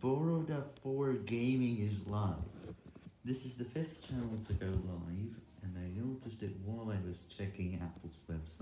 Boroda 4 Gaming is live. This is the fifth channel to go live, and I noticed it while I was checking Apple's website